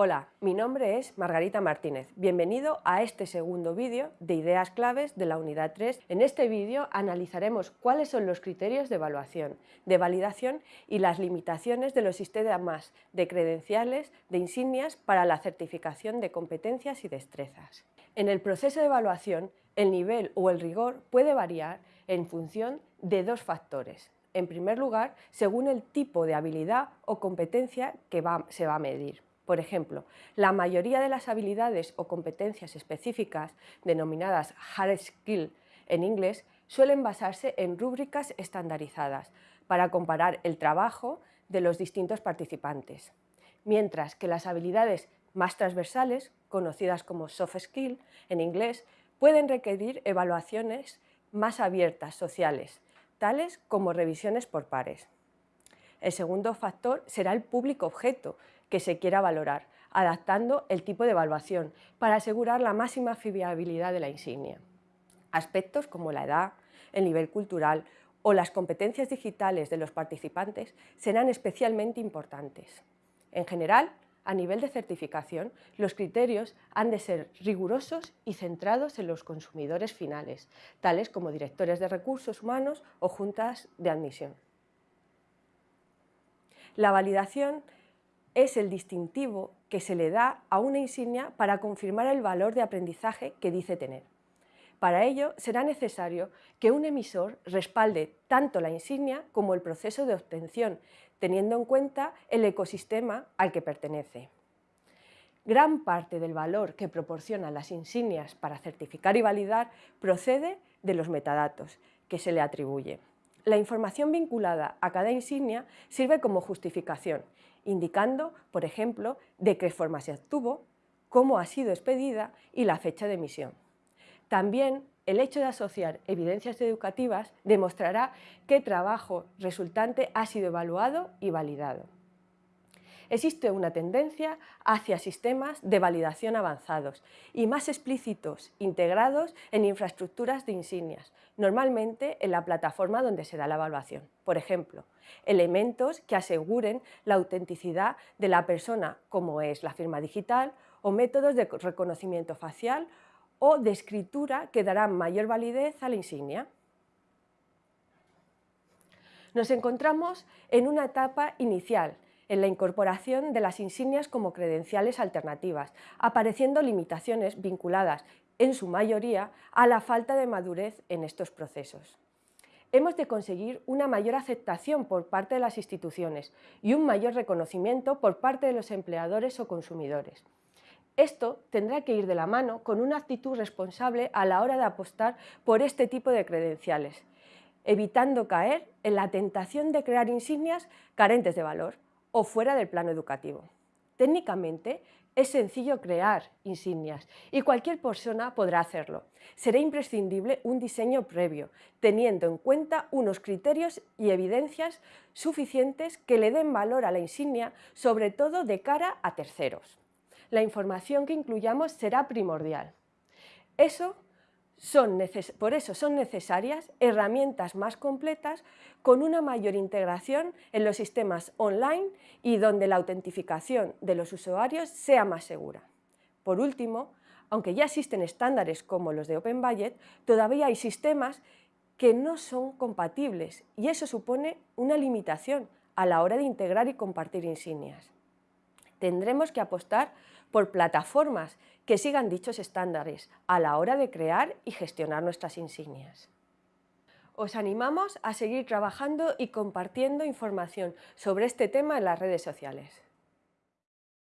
Hola, mi nombre es Margarita Martínez. Bienvenido a este segundo vídeo de ideas claves de la unidad 3. En este vídeo analizaremos cuáles son los criterios de evaluación, de validación y las limitaciones de los sistemas de credenciales de insignias para la certificación de competencias y destrezas. En el proceso de evaluación, el nivel o el rigor puede variar en función de dos factores. En primer lugar, según el tipo de habilidad o competencia que se va a medir. Por ejemplo, la mayoría de las habilidades o competencias específicas, denominadas hard skill en inglés, suelen basarse en rúbricas estandarizadas para comparar el trabajo de los distintos participantes, mientras que las habilidades más transversales, conocidas como soft skill en inglés, pueden requerir evaluaciones más abiertas, sociales, tales como revisiones por pares. El segundo factor será el público objeto, que se quiera valorar, adaptando el tipo de evaluación para asegurar la máxima fiabilidad de la insignia. Aspectos como la edad, el nivel cultural o las competencias digitales de los participantes serán especialmente importantes. En general, a nivel de certificación, los criterios han de ser rigurosos y centrados en los consumidores finales, tales como directores de recursos humanos o juntas de admisión. La validación es el distintivo que se le da a una insignia para confirmar el valor de aprendizaje que dice tener. Para ello será necesario que un emisor respalde tanto la insignia como el proceso de obtención, teniendo en cuenta el ecosistema al que pertenece. Gran parte del valor que proporcionan las insignias para certificar y validar procede de los metadatos que se le atribuye. La información vinculada a cada insignia sirve como justificación indicando, por ejemplo, de qué forma se obtuvo, cómo ha sido expedida y la fecha de emisión. También el hecho de asociar evidencias educativas demostrará qué trabajo resultante ha sido evaluado y validado existe una tendencia hacia sistemas de validación avanzados y más explícitos, integrados en infraestructuras de insignias, normalmente en la plataforma donde se da la evaluación. Por ejemplo, elementos que aseguren la autenticidad de la persona, como es la firma digital, o métodos de reconocimiento facial o de escritura que darán mayor validez a la insignia. Nos encontramos en una etapa inicial en la incorporación de las insignias como credenciales alternativas, apareciendo limitaciones vinculadas, en su mayoría, a la falta de madurez en estos procesos. Hemos de conseguir una mayor aceptación por parte de las instituciones y un mayor reconocimiento por parte de los empleadores o consumidores. Esto tendrá que ir de la mano con una actitud responsable a la hora de apostar por este tipo de credenciales, evitando caer en la tentación de crear insignias carentes de valor, o fuera del plano educativo. Técnicamente es sencillo crear insignias y cualquier persona podrá hacerlo. Será imprescindible un diseño previo, teniendo en cuenta unos criterios y evidencias suficientes que le den valor a la insignia, sobre todo de cara a terceros. La información que incluyamos será primordial. Eso por eso son necesarias herramientas más completas con una mayor integración en los sistemas online y donde la autentificación de los usuarios sea más segura. Por último, aunque ya existen estándares como los de Open Budget, todavía hay sistemas que no son compatibles y eso supone una limitación a la hora de integrar y compartir insignias. Tendremos que apostar por plataformas que sigan dichos estándares a la hora de crear y gestionar nuestras insignias. Os animamos a seguir trabajando y compartiendo información sobre este tema en las redes sociales.